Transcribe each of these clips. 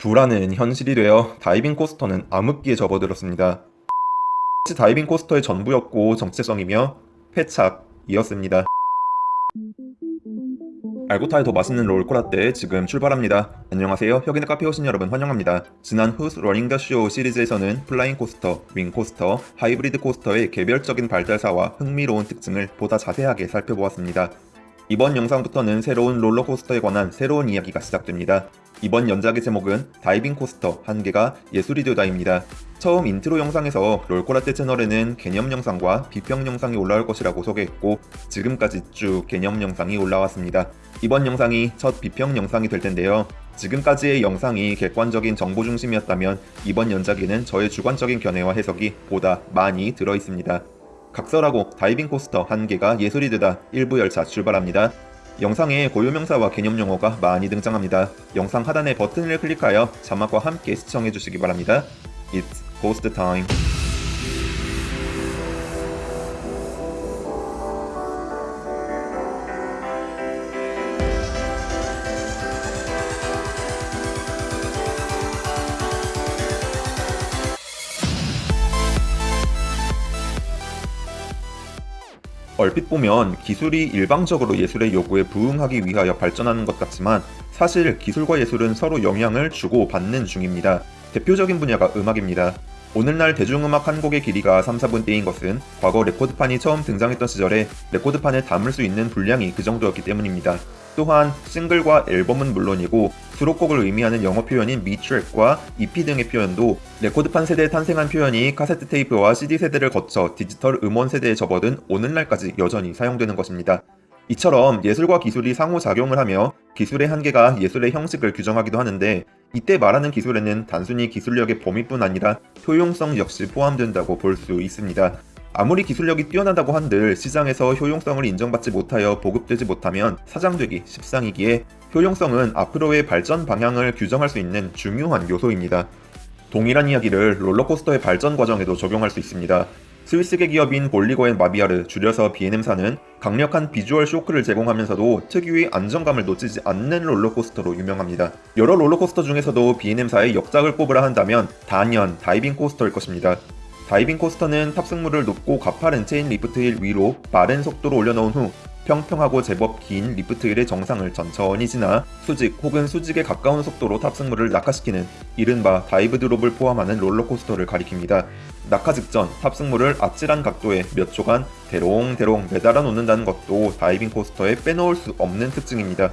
불안은 현실이 되어 다이빙 코스터는 암흑기에 접어들었습니다. 다이빙 코스터의 전부였고 정체성이며 패착이었습니다. 알고 타면 더 맛있는 롤코라떼 지금 출발합니다. 안녕하세요. 혁인의 카페 오신 여러분 환영합니다. 지난 Who's Running the Show 시리즈에서는 플라잉 코스터, 윙 코스터, 하이브리드 코스터의 개별적인 발달사와 흥미로운 특징을 보다 자세하게 살펴보았습니다. 이번 영상부터는 새로운 롤러코스터에 관한 새로운 이야기가 시작됩니다. 이번 연작의 제목은 다이빙 코스터 한계가 예술이 되다입니다. 처음 인트로 영상에서 롤코라떼 채널에는 개념 영상과 비평 영상이 올라올 것이라고 소개했고 지금까지 쭉 개념 영상이 올라왔습니다. 이번 영상이 첫 비평 영상이 될 텐데요. 지금까지의 영상이 객관적인 정보 중심이었다면 이번 연작에는 저의 주관적인 견해와 해석이 보다 많이 들어있습니다. 각설하고 다이빙 코스터 한계가 예술이 되다 일부 열차 출발합니다. 영상에 고유명사와 개념용어가 많이 등장합니다. 영상 하단의 버튼을 클릭하여 자막과 함께 시청해주시기 바랍니다. It's Ghost Time. 얼핏 보면 기술이 일방적으로 예술의 요구에 부응하기 위하여 발전하는 것 같지만 사실 기술과 예술은 서로 영향을 주고 받는 중입니다. 대표적인 분야가 음악입니다. 오늘날 대중음악 한 곡의 길이가 3, 4분대인 것은 과거 레코드판이 처음 등장했던 시절에 레코드판에 담을 수 있는 분량이 그 정도였기 때문입니다. 또한 싱글과 앨범은 물론이고 수록곡을 의미하는 영어 표현인 미트랙과 EP 등의 표현도 레코드판 세대에 탄생한 표현이 카세트 테이프와 CD 세대를 거쳐 디지털 음원 세대에 접어든 오늘날까지 여전히 사용되는 것입니다. 이처럼 예술과 기술이 상호작용을 하며 기술의 한계가 예술의 형식을 규정하기도 하는데 이때 말하는 기술에는 단순히 기술력의 범위뿐 아니라 효용성 역시 포함된다고 볼 수 있습니다. 아무리 기술력이 뛰어나다고 한들 시장에서 효용성을 인정받지 못하여 보급되지 못하면 사장되기 십상이기에 효용성은 앞으로의 발전 방향을 규정할 수 있는 중요한 요소입니다. 동일한 이야기를 롤러코스터의 발전 과정에도 적용할 수 있습니다. 스위스계 기업인 볼리고앤 마비아르 줄여서 B&M사는 강력한 비주얼 쇼크를 제공하면서도 특유의 안정감을 놓치지 않는 롤러코스터로 유명합니다. 여러 롤러코스터 중에서도 B&M사의 역작을 꼽으라 한다면 단연 다이빙 코스터일 것입니다. 다이빙 코스터는 탑승물을 높고 가파른 chain lift hill 위로 빠른 속도로 올려놓은 후 평평하고 제법 긴 lift hill의 정상을 천천히 지나 수직 혹은 수직에 가까운 속도로 탑승물을 낙하시키는 이른바 dive drop을 포함하는 롤러코스터를 가리킵니다. 낙하 직전 탑승물을 아찔한 각도에 몇 초간 대롱대롱 매달아 놓는다는 것도 다이빙 코스터에 빼놓을 수 없는 특징입니다.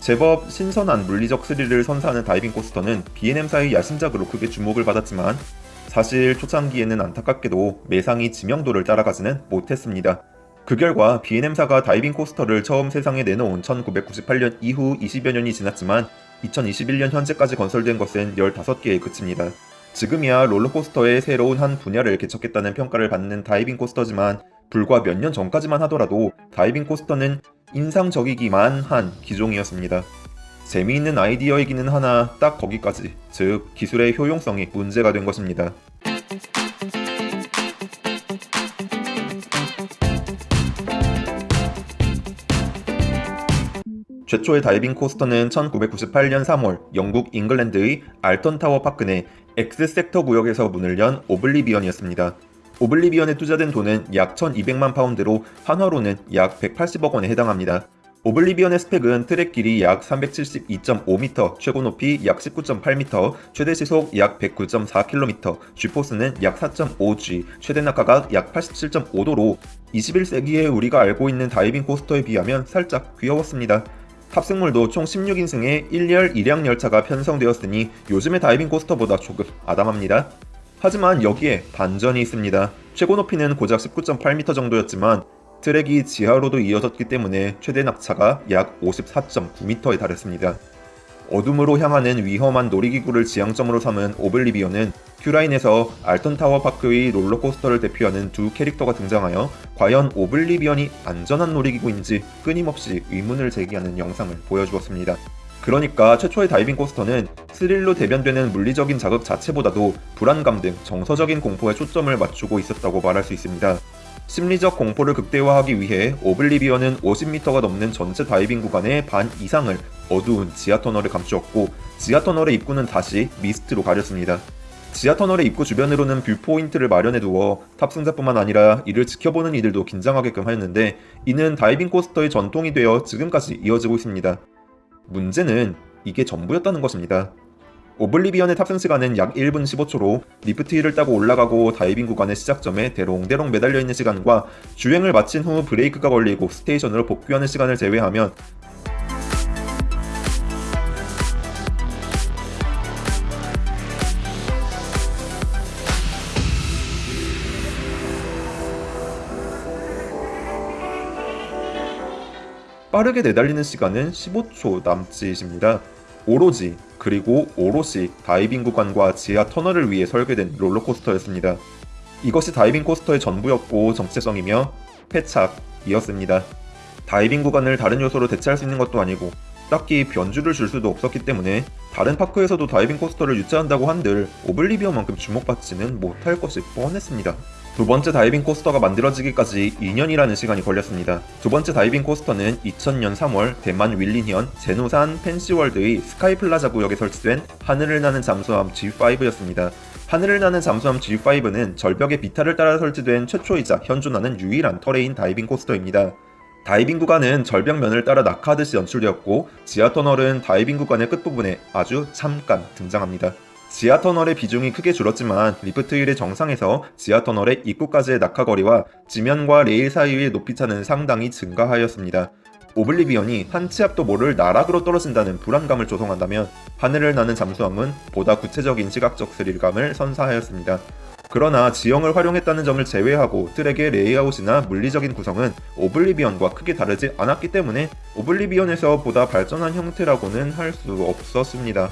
제법 신선한 물리적 스릴을 선사하는 다이빙 코스터는 B&M사의 야심작으로 크게 주목을 받았지만 사실 초창기에는 안타깝게도 매상이 지명도를 따라가지는 못했습니다. 그 결과 B&M사가 다이빙 코스터를 처음 세상에 내놓은 1998년 이후 20여 년이 지났지만 2021년 현재까지 건설된 것은 15개에 그칩니다. 지금이야 롤러코스터의 새로운 한 분야를 개척했다는 평가를 받는 다이빙 코스터지만 불과 몇 년 전까지만 하더라도 다이빙 코스터는 인상적이기만 한 기종이었습니다. 재미있는 아이디어이기는 하나 딱 거기까지, 즉 기술의 효용성이 문제가 된 것입니다. 최초의 다이빙 코스터는 1998년 3월 영국 잉글랜드의 알턴타워 파크 내 X섹터 구역에서 문을 연 오블리비언이었습니다. 오블리비언에 투자된 돈은 약 1200만 파운드로 한화로는 약 180억 원에 해당합니다. 오블리비언의 스펙은 트랙 길이 약 372.5m, 최고 높이 약 19.8m, 최대 시속 약 109.4km, G-force는 약 4.5G, 최대 낙하각 약 87.5도로 21세기에 우리가 알고 있는 다이빙 코스터에 비하면 살짝 귀여웠습니다. 탑승물도 총 16인승의 1열 1량 열차가 편성되었으니 요즘의 다이빙 코스터보다 조금 아담합니다. 하지만 여기에 반전이 있습니다. 최고 높이는 고작 19.8m 정도였지만 트랙이 지하로도 이어졌기 때문에 최대 낙차가 약 54.9m에 달했습니다. 어둠으로 향하는 위험한 놀이기구를 지향점으로 삼은 오블리비언은 queue line에서 알턴타워 파크의 롤러코스터를 대표하는 두 캐릭터가 등장하여 과연 오블리비언이 안전한 놀이기구인지 끊임없이 의문을 제기하는 영상을 보여주었습니다. 그러니까 최초의 다이빙 코스터는 스릴로 대변되는 물리적인 자극 자체보다도 불안감 등 정서적인 공포에 초점을 맞추고 있었다고 말할 수 있습니다. 심리적 공포를 극대화하기 위해 오블리비언은 50m가 넘는 전체 다이빙 구간의 반 이상을 어두운 지하 터널로 감추었고 지하 터널의 입구는 다시 미스트로 가렸습니다. 지하 터널의 입구 주변으로는 viewpoint를 마련해 두어 탑승자뿐만 아니라 이를 지켜보는 이들도 긴장하게끔 하였는데 이는 다이빙 코스터의 전통이 되어 지금까지 이어지고 있습니다. 문제는 이게 전부였다는 것입니다. 오블리비언의 탑승 시간은 약 1분 15초로 lift hill을 타고 올라가고 다이빙 구간의 시작점에 대롱대롱 매달려 있는 시간과 주행을 마친 후 브레이크가 걸리고 station으로 복귀하는 시간을 제외하면 빠르게 내달리는 시간은 15초 남짓입니다. 오로지 그리고 오롯이 다이빙 구간과 지하 터널을 위해 설계된 롤러코스터였습니다. 이것이 다이빙 코스터의 전부였고 정체성이며 패착이었습니다. 다이빙 구간을 다른 요소로 대체할 수 있는 것도 아니고 딱히 변주를 줄 수도 없었기 때문에 다른 파크에서도 다이빙 코스터를 유치한다고 한들 오블리비언만큼 주목받지는 못할 것이 뻔했습니다. 두 번째 다이빙 코스터가 만들어지기까지 2년이라는 시간이 걸렸습니다. 두 번째 다이빙 코스터는 2000년 3월 대만 윈린현 젠후산 펜시월드의 스카이플라자 구역에 설치된 하늘을 나는 잠수함 G5였습니다. 하늘을 나는 잠수함 G5는 절벽의 비탈을 따라 설치된 최초이자 현존하는 유일한 terrain 다이빙 코스터입니다. 다이빙 구간은 절벽면을 따라 낙하하듯이 연출되었고 지하 터널은 다이빙 구간의 끝부분에 아주 잠깐 등장합니다. 지하 터널의 비중이 크게 줄었지만 lift hill의 정상에서 지하 터널의 입구까지의 낙하거리와 지면과 레일 사이의 높이차는 상당히 증가하였습니다. 오블리비언이 한 치 앞도 모를 나락으로 떨어진다는 불안감을 조성한다면 하늘을 나는 잠수함은 보다 구체적인 시각적 스릴감을 선사하였습니다. 그러나 지형을 활용했다는 점을 제외하고 트랙의 레이아웃이나 물리적인 구성은 오블리비언과 크게 다르지 않았기 때문에 오블리비언에서 보다 발전한 형태라고는 할 수 없었습니다.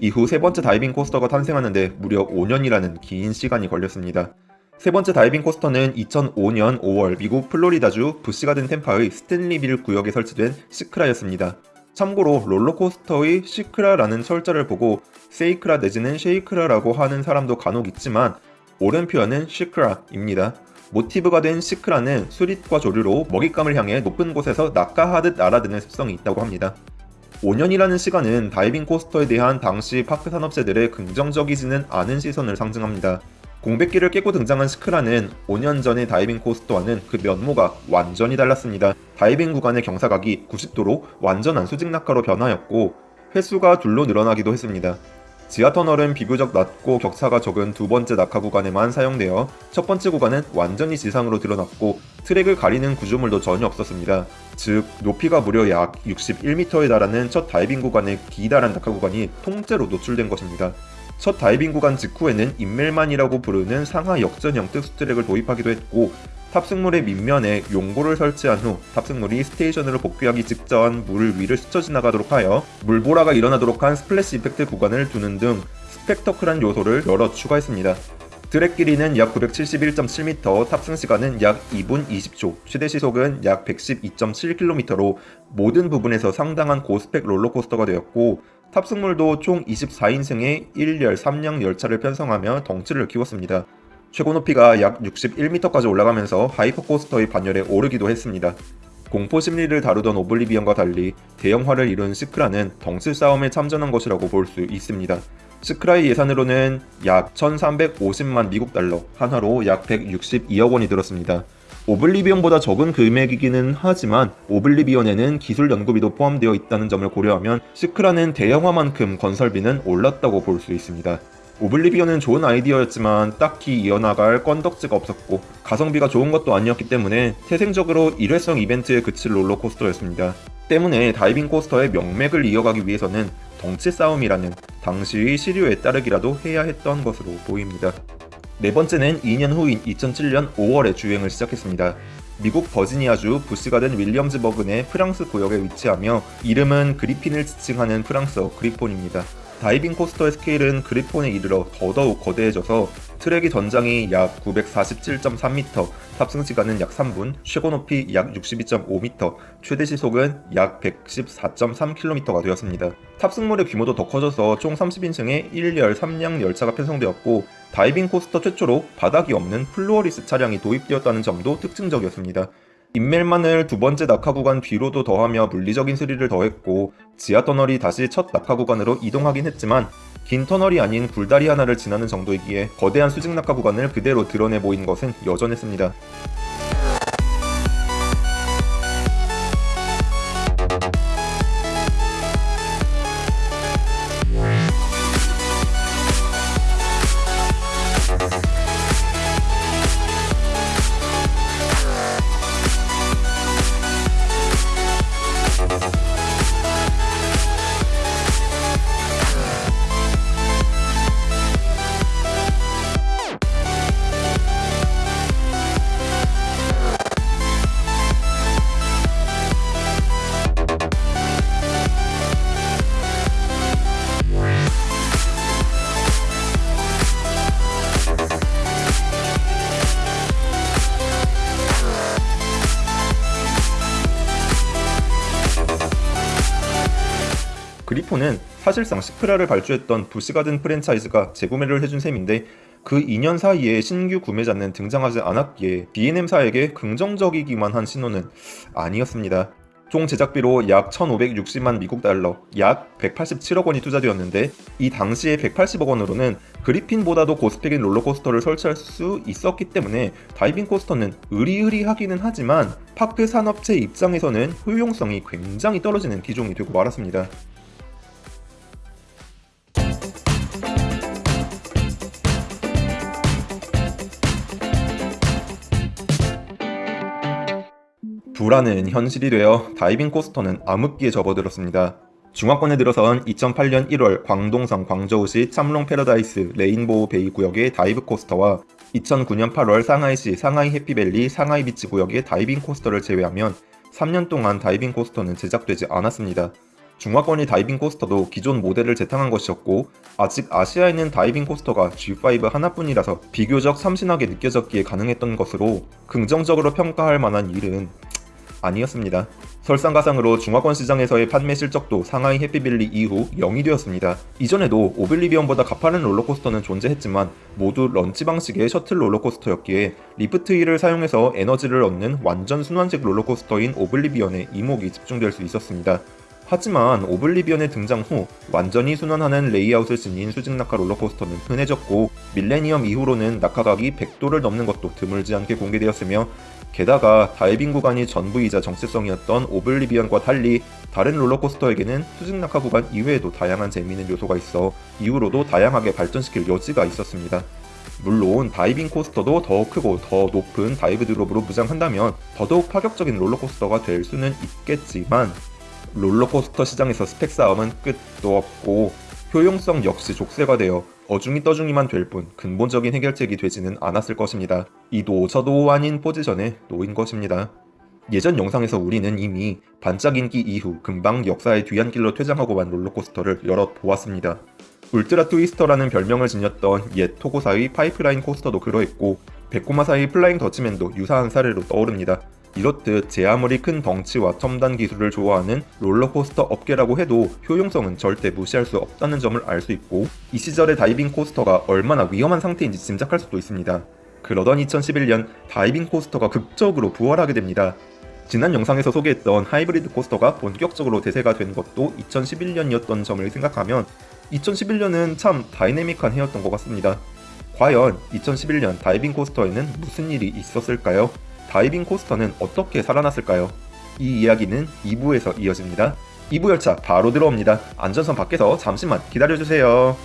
이후 세 번째 다이빙 코스터가 탄생하는데 무려 5년이라는 긴 시간이 걸렸습니다. 세 번째 다이빙 코스터는 2005년 5월 미국 플로리다주 부시가든 템파의 스탠리빌 구역에 설치된 시크라였습니다. 참고로 롤러코스터의 시크라라는 철자를 보고 세이크라 내지는 쉐이크라라고 하는 사람도 간혹 있지만 옳은 표현은 시크라입니다. 모티브가 된 시크라는 수릿과 조류로 먹잇감을 향해 높은 곳에서 낙하하듯 날아드는 습성이 있다고 합니다. 5년이라는 시간은 다이빙 코스터에 대한 당시 파크 산업체들의 긍정적이지는 않은 시선을 상징합니다. 공백기를 깨고 등장한 시크라는 5년 전의 다이빙 코스터와는 그 면모가 완전히 달랐습니다. 다이빙 구간의 경사각이 90도로 완전한 수직 낙하로 변하였고 횟수가 둘로 늘어나기도 했습니다. 지하 터널은 비교적 낮고 격차가 적은 두 번째 낙하 구간에만 사용되어 첫 번째 구간은 완전히 지상으로 드러났고 트랙을 가리는 구조물도 전혀 없었습니다. 즉 높이가 무려 약 61m에 달하는 첫 다이빙 구간의 기다란 낙하 구간이 통째로 노출된 것입니다. 첫 다이빙 구간 직후에는 인멜만이라고 부르는 상하 역전형 특수 트랙을 도입하기도 했고 탑승물의 밑면에 용골을 설치한 후 탑승물이 station으로 복귀하기 직전 물 위를 스쳐 지나가도록 하여 물보라가 일어나도록 한 splash effect 구간을 두는 등 스펙터클한 요소를 여럿 추가했습니다. 트랙 길이는 약 971.7m, 탑승 시간은 약 2분 20초, 최대 시속은 약 112.7km로 모든 부분에서 상당한 고spec 롤러코스터가 되었고 탑승물도 총 24인승의 1열 3량 열차를 편성하며 덩치를 키웠습니다. 최고 높이가 약 61m까지 올라가면서 hyper coaster의 반열에 오르기도 했습니다. 공포 심리를 다루던 오블리비언과 달리 대형화를 이룬 시크라는 덩치 싸움에 참전한 것이라고 볼 수 있습니다. 시크라의 예산으로는 약 1350만 미국 달러, 한화로 약 162억 원이 들었습니다. 오블리비언보다 적은 금액이기는 하지만 오블리비언에는 기술 연구비도 포함되어 있다는 점을 고려하면 시크라는 대형화만큼 건설비는 올랐다고 볼 수 있습니다. 오블리비언은 좋은 아이디어였지만 딱히 이어나갈 건덕지가 없었고 가성비가 좋은 것도 아니었기 때문에 태생적으로 일회성 이벤트에 그칠 롤러코스터였습니다. 때문에 다이빙 코스터의 명맥을 이어가기 위해서는 덩치 싸움이라는 당시의 시류에 따르기라도 해야 했던 것으로 보입니다. 네 번째는 2년 후인 2007년 5월에 주행을 시작했습니다. 미국 버지니아주 부시가든 윌리엄즈버그 내 프랑스 구역에 위치하며 이름은 그리핀을 지칭하는 프랑스어 그리폰입니다. 다이빙 코스터의 스케일은 그리폰에 이르러 더더욱 거대해져서 트랙의 전장이 약 947.3m, 탑승 시간은 약 3분, 최고 높이 약 62.5m, 최대 시속은 약 114.3km가 되었습니다. 탑승물의 규모도 더 커져서 총 30인승의 1열 3량 열차가 편성되었고 다이빙 코스터 최초로 바닥이 없는 floorless 차량이 도입되었다는 점도 특징적이었습니다. 인멜만을 두 번째 낙하 구간 뒤로도 더하며 물리적인 스릴을 더했고 지하 터널이 다시 첫 낙하 구간으로 이동하긴 했지만 긴 터널이 아닌 굴다리 하나를 지나는 정도이기에 거대한 수직 낙하 구간을 그대로 드러내 보인 것은 여전했습니다. 사실상 시크라를 발주했던 부시가든 프랜차이즈가 재구매를 해준 셈인데 그 2년 사이에 신규 구매자는 등장하지 않았기에 B&M사에게 긍정적이기만 한 신호는 아니었습니다. 총 제작비로 약 1,560만 미국 달러, 약 187억 원이 투자되었는데 이 당시에 180억 원으로는 그리핀보다도 고스펙인 롤러코스터를 설치할 수 있었기 때문에 다이빙 코스터는 으리으리하기는 하지만 파크 산업체 입장에서는 효용성이 굉장히 떨어지는 기종이 되고 말았습니다. 불안은 현실이 되어 다이빙 코스터는 암흑기에 접어들었습니다. 중화권에 들어선 2008년 1월 광동성 광저우시 창롱 패러다이스 레인보우 베이 구역의 다이브 코스터와 2009년 8월 상하이시 상하이 해피밸리 상하이 비치 구역의 다이빙 코스터를 제외하면 3년 동안 다이빙 코스터는 제작되지 않았습니다. 중화권의 다이빙 코스터도 기존 모델을 재탕한 것이었고 아직 아시아에 있는 다이빙 코스터가 G5 하나뿐이라서 비교적 참신하게 느껴졌기에 가능했던 것으로 긍정적으로 평가할 만한 일은 아니었습니다. 설상가상으로 중화권 시장에서의 판매 실적도 상하이 해피밸리 이후 0이 되었습니다. 이전에도 오블리비언보다 가파른 롤러코스터는 존재했지만 모두 launch 방식의 셔틀 롤러코스터였기에 lift hill을 사용해서 에너지를 얻는 완전 순환식 롤러코스터인 오블리비언에 이목이 집중될 수 있었습니다. 하지만 오블리비언의 등장 후 완전히 순환하는 레이아웃을 지닌 수직 낙하 롤러코스터는 흔해졌고 밀레니엄 이후로는 낙하각이 100도를 넘는 것도 드물지 않게 공개되었으며 게다가 다이빙 구간이 전부이자 정체성이었던 오블리비언과 달리 다른 롤러코스터에게는 수직 낙하 구간 이외에도 다양한 재미있는 요소가 있어 이후로도 다양하게 발전시킬 여지가 있었습니다. 물론 다이빙 코스터도 더 크고 더 높은 dive drop으로 무장한다면 더더욱 파격적인 롤러코스터가 될 수는 있겠지만 롤러코스터 시장에서 스펙 싸움은 끝도 없고 효용성 역시 족쇄가 되어 어중이 떠중이만 될 뿐 근본적인 해결책이 되지는 않았을 것입니다. 이도 저도 아닌 포지션에 놓인 것입니다. 예전 영상에서 우리는 이미 반짝 인기 이후 금방 역사의 뒤안길로 퇴장하고 만 롤러코스터를 여럿 보았습니다. 울트라 트위스터라는 별명을 지녔던 옛 토고사의 파이프라인 코스터도 그러했고 베코마사의 플라잉 더치맨도 유사한 사례로 떠오릅니다. 이렇듯 제 아무리 큰 덩치와 첨단 기술을 좋아하는 롤러코스터 업계라고 해도 효용성은 절대 무시할 수 없다는 점을 알 수 있고 이 시절의 다이빙 코스터가 얼마나 위험한 상태인지 짐작할 수도 있습니다. 그러던 2011년 다이빙 코스터가 극적으로 부활하게 됩니다. 지난 영상에서 소개했던 하이브리드 코스터가 본격적으로 대세가 된 것도 2011년이었던 점을 생각하면 2011년은 참 다이내믹한 해였던 것 같습니다. 과연 2011년 다이빙 코스터에는 무슨 일이 있었을까요? 다이빙 코스터는 어떻게 살아났을까요? 이 이야기는 2부에서 이어집니다. 2부 열차 바로 들어옵니다. 안전선 밖에서 잠시만 기다려주세요.